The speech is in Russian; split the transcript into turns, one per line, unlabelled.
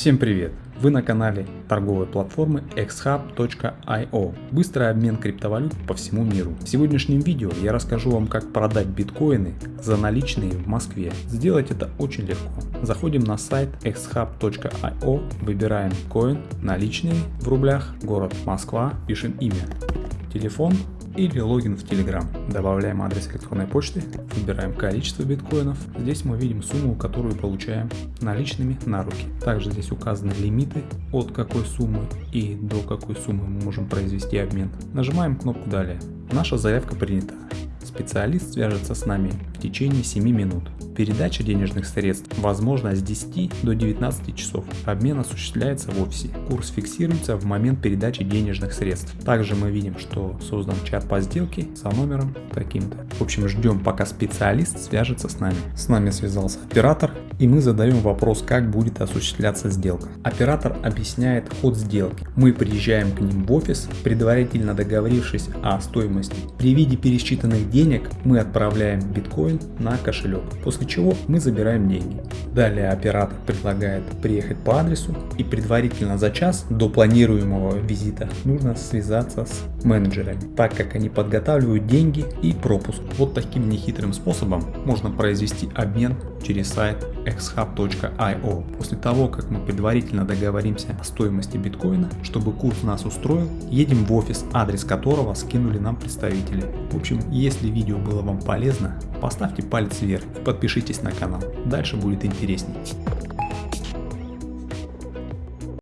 Всем привет! Вы на канале торговой платформы xhub.io. Быстрый обмен криптовалют по всему миру. В сегодняшнем видео я расскажу вам как продать биткоины за наличные в Москве. Сделать это очень легко. Заходим на сайт xhub.io, выбираем коин, наличные в рублях, город Москва, пишем имя, телефон или логин в Telegram. Добавляем адрес электронной почты, выбираем количество биткоинов. Здесь мы видим сумму, которую получаем наличными на руки. Также здесь указаны лимиты, от какой суммы и до какой суммы мы можем произвести обмен. Нажимаем кнопку «Далее». Наша заявка принята. Специалист свяжется с нами в течение 7 минут. Передача денежных средств возможна с 10 до 19 часов. Обмен осуществляется в офисе. Курс фиксируется в момент передачи денежных средств. Также мы видим, что создан чат по сделке со номером таким-то. В общем, ждем пока специалист свяжется с нами. С нами связался оператор и мы задаем вопрос, как будет осуществляться сделка. Оператор объясняет ход сделки. Мы приезжаем к ним в офис, предварительно договорившись о стоимости. При виде пересчитанных денег мы отправляем биткоин на кошелек, после чего мы забираем деньги. Далее оператор предлагает приехать по адресу и предварительно за час до планируемого визита нужно связаться с менеджерами, так как они подготавливают деньги и пропуск. Вот таким нехитрым способом можно произвести обмен через сайт xhub.io. После того, как мы предварительно договоримся о стоимости биткоина, чтобы курс нас устроил, едем в офис, адрес которого скинули нам представители. В общем, если видео было вам полезно, поставьте палец вверх и подпишитесь на канал. Дальше будет интереснее.